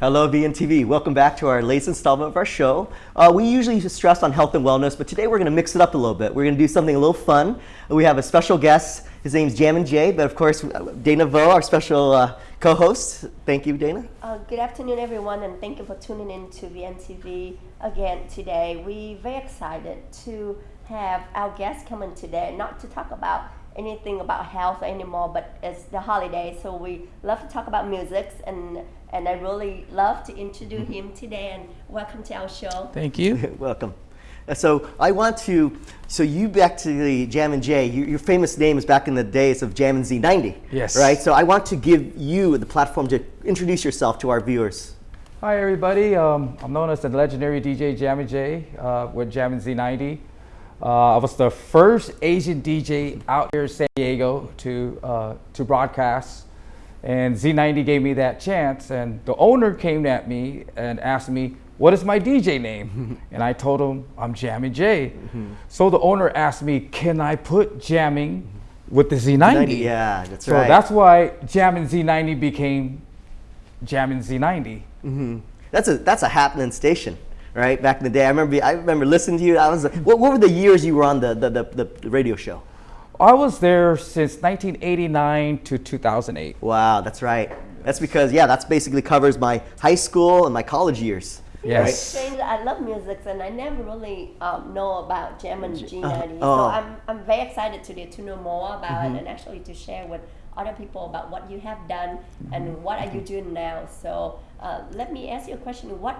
Hello, VNTV. Welcome back to our latest installment of our show. Uh, we usually stress on health and wellness, but today we're going to mix it up a little bit. We're going to do something a little fun. We have a special guest. His name's Jammin Jay, but of course, Dana Vo, our special uh, co-host. Thank you, Dana. Uh, good afternoon, everyone, and thank you for tuning in to VNTV again today. We're very excited to have our guest come in today, not to talk about anything about health anymore, but it's the holiday, so we love to talk about music, and and I really love to introduce him today. And welcome to our show. Thank you. Welcome. Uh, So I want to, so you back to the Jammin Jay, you, your famous name is back in the days of Jammin Z90. Yes. Right? So I want to give you the platform to introduce yourself to our viewers. Hi, everybody. Um, I'm known as the legendary DJ Jammin J uh, with Jammin Z90. Uh, I was the first Asian DJ out here in San Diego to, uh, to broadcast. And Z90 gave me that chance. And the owner came at me and asked me, what is my DJ name? and I told him, I'm Jammy J. So the owner asked me, can I put jamming with the Z90? Yeah, that's So right. So that's why Jammin Z90 became Jammin Z90. That's a that's a happening station, right? Back in the day, I remember I remember listening to you. I was like, what, what were the years you were on the the, the, the radio show? I was there since 1989 to 2008. Wow, that's right. That's because yeah, that's basically covers my high school and my college years. Yes. Strange, I love music, and I never really um, know about Jam and G90. oh. Mm-hmm. So I'm, I'm very excited today to know more about it and actually to share with other people about what you have done Mm-hmm. and what are you doing now. So uh, let me ask you a question: What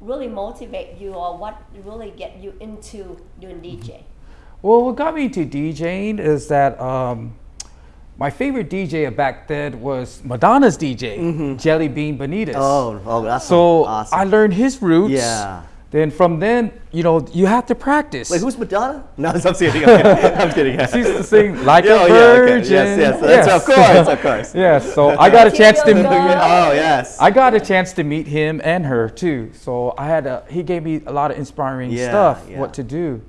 really motivate you, or what really get you into doing Mm-hmm. DJ? Well, what got me into DJing is that um, my favorite DJ back then was Madonna's DJ, Jelly Bean Benitez. Oh, oh, that's so awesome. I learned his roots. Yeah. Then from then, you know, you have to practice. Wait, who's Madonna? No, I'm kidding. I'm kidding. I'm kidding. She used to sing like Yeah, a oh, yeah, okay. virgin. Yes, yes, of course, of course. yes, so I got a chance to. Material girl. Oh yes. I got a chance to meet him and her too. So I had a, he gave me a lot of inspiring Yeah, stuff, yeah. what to do.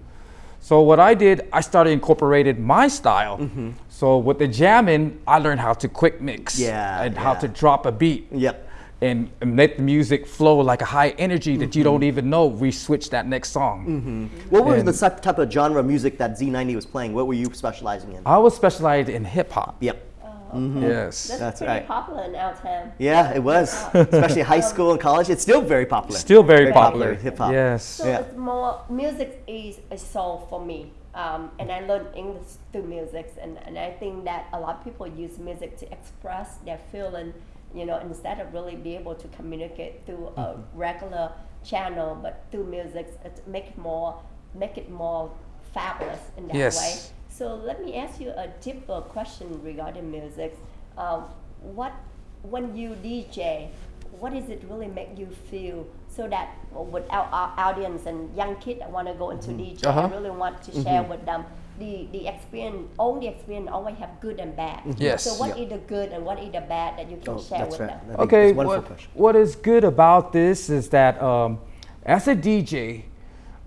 So what I did, I started incorporated my style. Mm-hmm. So with the jamming, I learned how to quick mix Yeah, and how to drop a beat Yep. And, and let the music flow like a high energy that you Mm-hmm. don't even know. We switch that next song. What was And- the type type of genre of music that Z90 was playing? What were you specializing in? I was specialized in hip hop. Yep. Yes. That's, That's pretty right. popular in our town. Yeah, it was. Especially high school and college. It's still very popular. Still very, popular. Hip hop. Yes. So Yeah. it's more music is a soul for me, um, and I learned English through music, and, and I think that a lot of people use music to express their feeling, you know, instead of really be able to communicate through a regular channel, but through music, it make it more make it more fabulous in that Yes. way. So let me ask you a deeper question regarding music. Um, what when you DJ, what does it really make you feel so that with our, our audience and young kids that want to go into DJ, Uh-huh. I really want to share with them the, the experience, all the experience always have good and bad. Yes. So what Yeah. is the good and what is the bad that you can Oh, share with right. them? Okay, it's a wonderful what, what is good about this is that um, as a DJ,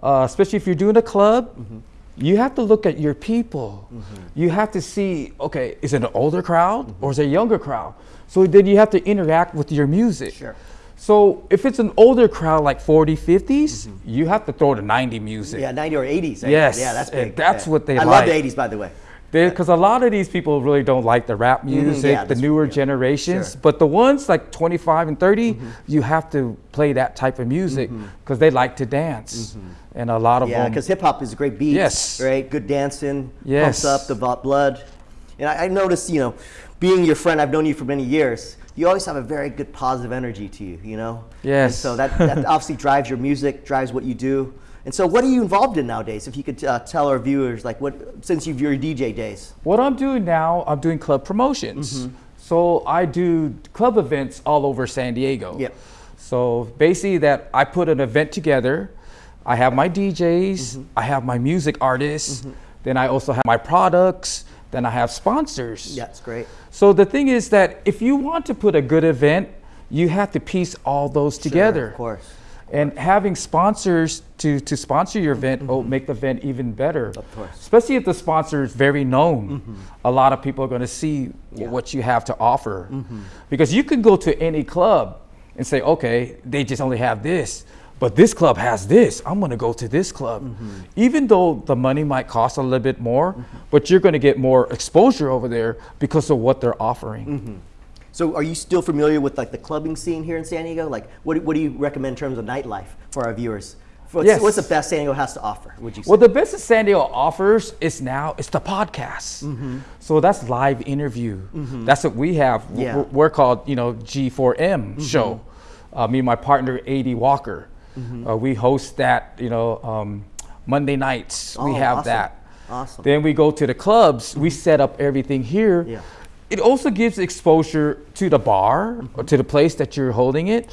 uh, especially if you're doing a club, Mm-hmm. You have to look at your people. You have to see, okay, is it an older crowd Mm-hmm. or is it a younger crowd? So then you have to interact with your music. Sure. So if it's an older crowd like 40, 50s, you have to throw the 90 music. Mm-hmm. Yeah, 90 or 80s. right? Yes, Yeah, that's and big. that's Yeah. what they I like. love the 80s, by the way. Because a lot of these people really don't like the rap music, Mm-hmm. yeah, the newer yeah, generations. sure. But the ones like 25 and 30, you have to play that type of music because they like to dance. And a lot of Mm-hmm. Yeah, because hip hop is a great beat. Yes. Right? Good dancing. Yes. Pumps up the blood. And I, I noticed, you know, being your friend, I've known you for many years. You always have a very good positive energy to you, you know? And Yes. so that, that obviously drives your music, drives what you do. And so, what are you involved in nowadays? If you could uh, tell our viewers, like, what since you've your DJ days. What I'm doing now, I'm doing club promotions. Mm-hmm. So I do club events all over San Diego. Yep. So basically, that I put an event together. I have my DJs, Mm-hmm. I have my music artists, then I also have my products, then I have sponsors. Yeah, it's great. So the thing is that if you want to put a good event, you have to piece all those together. of course. And having sponsors to, to sponsor your event will make the event even better. Mm-hmm. Of course. Mm-hmm. Especially if the sponsor is very known. A lot of people are going to see Yeah. Mm-hmm. what you have to offer. Because you can go to any club and say, okay, they just only have this, but this club has this. I'm going to go to this club. Even though the money might cost a little bit more, but you're going to get more exposure over there because of what they're offering. So are you still familiar with like the clubbing scene here in San Diego? Like what, what do you recommend in terms of nightlife for our viewers? What's, Yes. what's the best San Diego has to offer, would you say? Well, the best that San Diego offers is now it's the podcast. Mm-hmm. So that's live interview. That's what we have. Yeah. Mm-hmm. We're, we're called you know G4M show. Uh, me and my partner Ad Walker. Mm-hmm. Uh, we host that you know um, Monday nights. we Oh, have awesome. that. Awesome. Then we go to the clubs. We set up everything here. Yeah. It also gives exposure to the bar Mm-hmm. or to the place that you're holding it.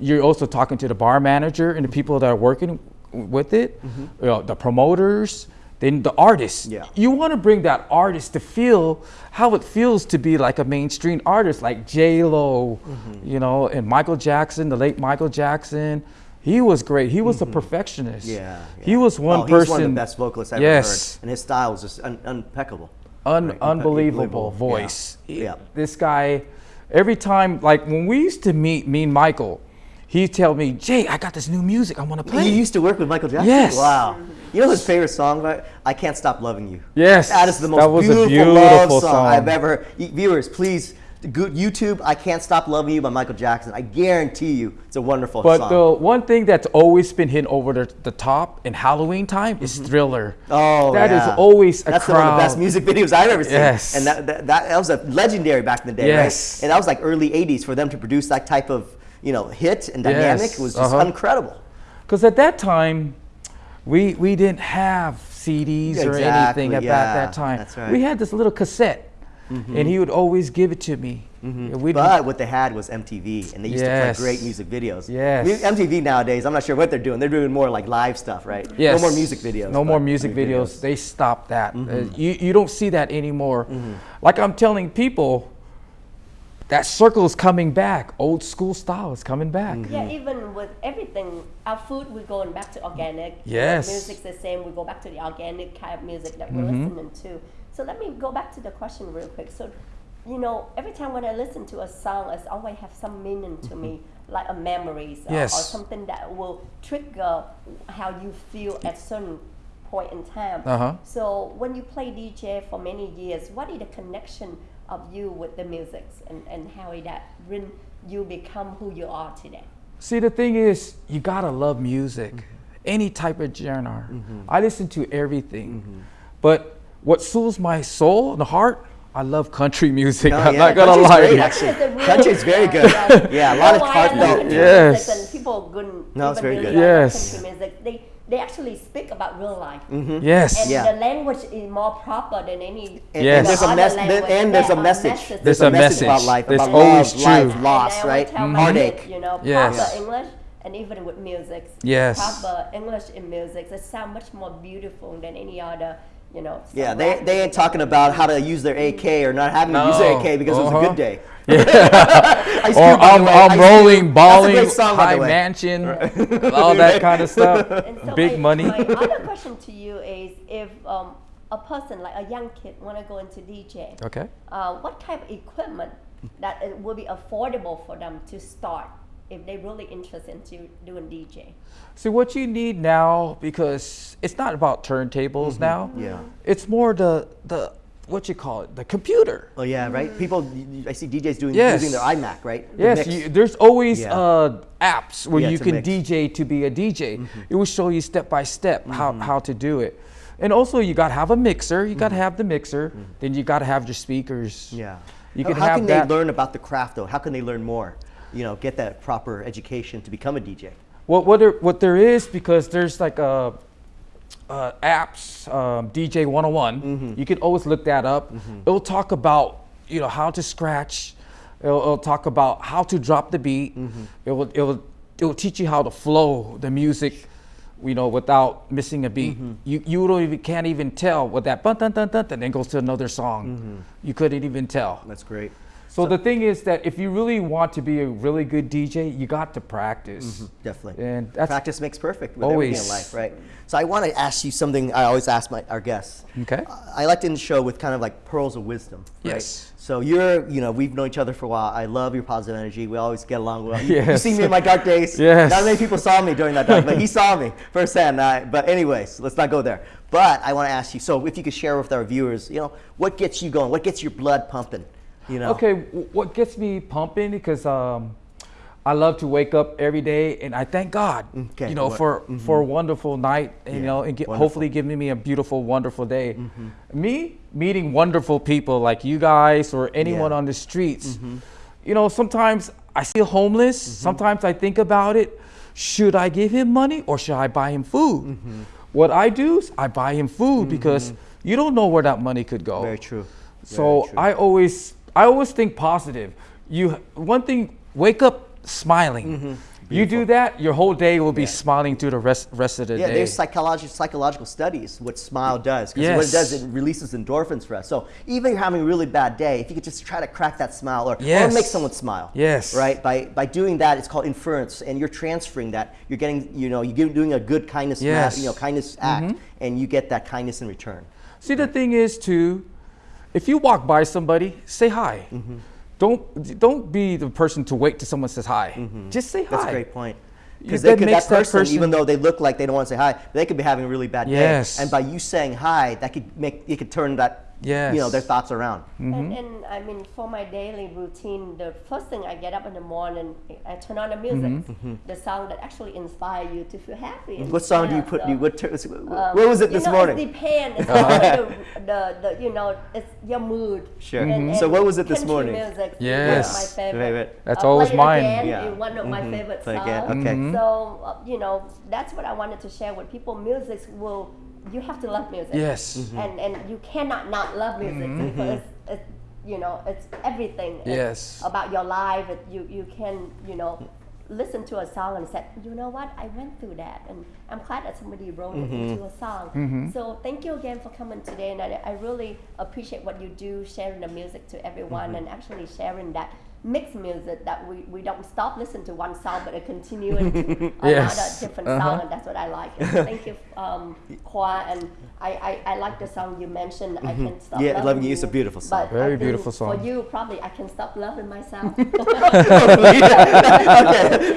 You're also talking to the bar manager and the people that are working with it, you know, the promoters, then the artists. Mm-hmm. Yeah. You want to bring that artist to feel how it feels to be like a mainstream artist like J Lo, Mm-hmm. you know, and Michael Jackson, the late Michael Jackson. He was great. He was a perfectionist. Mm-hmm. yeah, He yeah. was one oh, person. He's one of the best vocalists I've yes. ever heard. And his style was just un- impeccable. Un- Right, unbelievable voice. Yeah. Yeah. This guy, every time, like when we used to meet, me and Michael, he'd tell me, Jay, I got this new music I want to You play. used to work with Michael Jackson? Yes. Wow. You know his favorite song? Right? I Can't Stop Loving You. Yes, That is the most a beautiful, love song, song. I've ever heard. Viewers, please, YouTube, I Can't Stop Loving You by Michael Jackson. I guarantee you it's a wonderful but song. the one thing that's always been hit over the, the top in Halloween time is Thriller. Oh, that is yeah. always a That's crowd. one of the best music videos I've ever seen. Yes. And that, that, that, that was a legendary back in the day, Yes. right? And that was like early 80s for them to produce that type of, you know, hit and dynamic Yes. was just Uh-huh. incredible. Because at that time, we we didn't have CDs or anything at that, yeah, that time. that's right. We had this little cassette, and he would always give it to me. And we'd- But what they had was MTV, and they used Yes. to play great music videos. Yes. Mu- MTV nowadays, I'm not sure what they're doing. They're doing more like live stuff, right? Yes. No more music videos. No more but music videos. They stopped that. Uh, Mm-hmm. you, you don't see that anymore. Like I'm telling people, that circle is coming back. Old school style is coming back. Mm-hmm. Yeah, even with everything, our food, we're going back to organic. Yes. Music's the same. We go back to the organic kind of music that we're Mm-hmm. listening to. So let me go back to the question real quick. So, you know, every time when I listen to a song, it's always have some meaning to me, mm-hmm. like a memories uh, or- or, something that will trigger how you feel at certain point in time. Uh-huh. So when you play DJ for many years, what is the connection of you with the music and, and how that when you become who you are today? See, the thing is, you gotta love music, mm-hmm. any type of genre. Mm-hmm. I listen to everything, but what soothes my soul and the heart, I love country music. Oh, I'm yeah, not gonna lie. great, actually. Country is Country's very good. yeah. Yeah, a lot know of why I heartfelt- love country Yes. music and people couldn't No, it's very really good. Yes. country music. They they actually speak about real life. Mm-hmm. Yes. And Yeah. the language is more proper than any And, Yes. and there's a other mes- language. and there's a Yeah, message. There's a message about life, It's about always love, life, true. loss, right? always tell my Heartache. kids, You know, Yes. proper English and even with music. Yes. Proper English in music. It sounds much more beautiful than any other, you know. Yeah, they, they ain't talking about how to use their AK or not having to use their AK because it was a Uh-huh. good day. Ice Or Cube, by the I'm, I'm Ice rolling, Cube. balling, That's a great song, high the way. mansion, all that kind of stuff. So Big my, money. My other question to you is if um, a person like a young kid want to go into DJ, Okay. uh, what type of equipment that it will be affordable for them to start if they're really interested in doing DJ? See what you need now because it's not about turntables now. Mm-hmm. Yeah. It's more the the what you call it the computer. Oh yeah, right. People, I see DJs doing Yes. using their iMac, right? To Yes, you, there's always Yeah. uh, apps where Yeah, you can mix. Mm-hmm. DJ to be a DJ. It will show you step by step how, how to do it. And also, you got to have a mixer. You got to have the mixer. Then you got to have your speakers. Mm-hmm. Yeah. You how can how have can that. they learn about the craft though? How can they learn more? You know, get that proper education to become a DJ. What what there, what there is because there's like a. Uh, apps, um, DJ 101. Mm-hmm. You can always look that up. It'll talk about you know how to scratch. It'll, it'll talk about how to drop the beat. Mm-hmm. It will it will it will teach you how to flow the music, you know, without missing a beat. Mm-hmm. You you don't even can't even tell what that bun dun dun dun and then goes to another song. Mm-hmm. You couldn't even tell. That's great. So, the thing is that if you really want to be a really good DJ, you got to practice. Mm-hmm. Definitely. And Practice makes perfect with everything in life, right? So I want to ask you something I always ask my, our guests. Okay. I like to end the show with kind of like pearls of wisdom. Right? Yes. So you're, you know, we've known each other for a while. I love your positive energy. We always get along well. You, you Yes. see me in my dark days. Yes. Not many people saw me during that dark, but he saw me firsthand. I, but anyways, let's not go there. But I want to ask you. So if you could share with our viewers, you know, what gets you going? What gets your blood pumping? You know. Okay, what gets me pumping because um, I love to wake up every day and I thank God, Okay, you know, what- for mm-hmm. for a wonderful night, and, you Yeah, know, and get, hopefully giving me a beautiful, wonderful day. Mm-hmm. Me meeting wonderful people like you guys or anyone Yeah. on the streets. Mm-hmm. You know, sometimes I feel homeless. Sometimes I think about it. Should I give him money or should I buy him food? What I do is I buy him food because you don't know where that money could go. Very true. So Very true. I always I always think positive. You one thing, wake up smiling. You do that, your whole day will be Yeah. smiling through the rest rest of the Yeah, day. Yeah, there's psychological psychological studies what smile does because what it does it releases endorphins for us. So even if you're having a really bad day, if you could just try to crack that smile or, or Yes. make someone smile, Yes. right? By by doing that, it's called inference, and you're transferring that. You're getting you know you're doing a good kindness Yes. Mm-hmm. you know kindness act, and you get that kindness in return. See the thing is too, if you walk by somebody, say hi. Mm-hmm. Don't don't be the person to wait till someone says hi. Just say hi. That's a great point. Because that could makes that that person, even though they look like they don't want to say hi, they could be having a really bad Yes. day. And by you saying hi, that could make it could turn that you know their thoughts around. Mm-hmm. And, and I mean, for my daily routine, the first thing I get up in the morning, I turn on the music, Mm-hmm. the song that actually inspire you to feel happy. and What song do you put? So, You, what, ter- um, what was it you this know, morning? It depends. It's all the, the, the, you know, it's your mood. Sure. And- Mhm. So and what was it this morning? Music, Yes. my favorite. Favorite. That's Uh, always mine. Again Yeah. one of my favorite songs. Again, okay. So uh, you know, that's what I wanted to share with people. Music will, you have to love music. Yes. Mm-hmm. And and you cannot not love music mm-hmm. because mm-hmm. it's, it's you know it's everything. It's Yes. About your life, it, you you can you know listen to a song and say, you know what, I went through that, and I'm glad that somebody wrote it mm-hmm. into a song. So thank you again for coming today, and I, I really appreciate what you do, sharing the music to everyone, and actually sharing that mixed music that we, we don't stop listening to one song, but it continue into another different Uh-huh. song, and that's what I like. And thank you, um, Kwa, and I, I, I like the song you mentioned. I can stop Yeah, loving, Loving You is a beautiful song. But Very beautiful song. For you, probably I can stop loving myself. okay.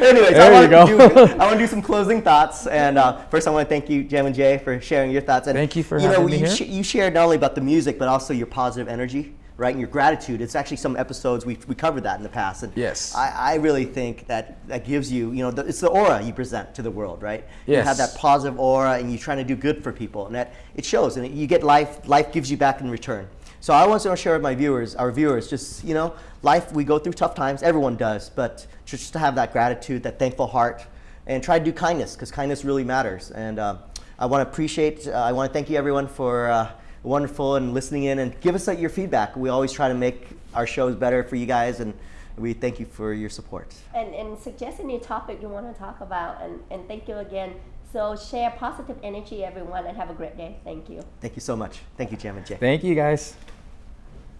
Anyways, I There want you go. to do, I want to do some closing thoughts, and uh, first I want to thank you, Jammin Jay, for sharing your thoughts. And Thank you for you know, having me you, here. sh- you shared not only about the music, but also your positive energy, right, and your gratitude. It's actually some episodes we we covered that in the past, and Yes. I, I really think that that gives you, you know, the, it's the aura you present to the world, right? You have that positive aura, and you're trying to do good for people, and that it shows, and you get life. Life gives you back in return. So I want to share with my viewers, our viewers, just you know, life we go through tough times. Everyone does, but just to have that gratitude, that thankful heart, and try to do kindness because kindness really matters. And uh, I want to appreciate. Uh, I want to thank you everyone for uh, wonderful and listening in and give us uh, your feedback. We always try to make our shows better for you guys, and we thank you for your support. and, and suggest any topic you want to talk about. And, and thank you again. So share positive energy, everyone, and have a great day. Thank you. Thank you so much. Thank you, Jammin Jay. Thank you guys.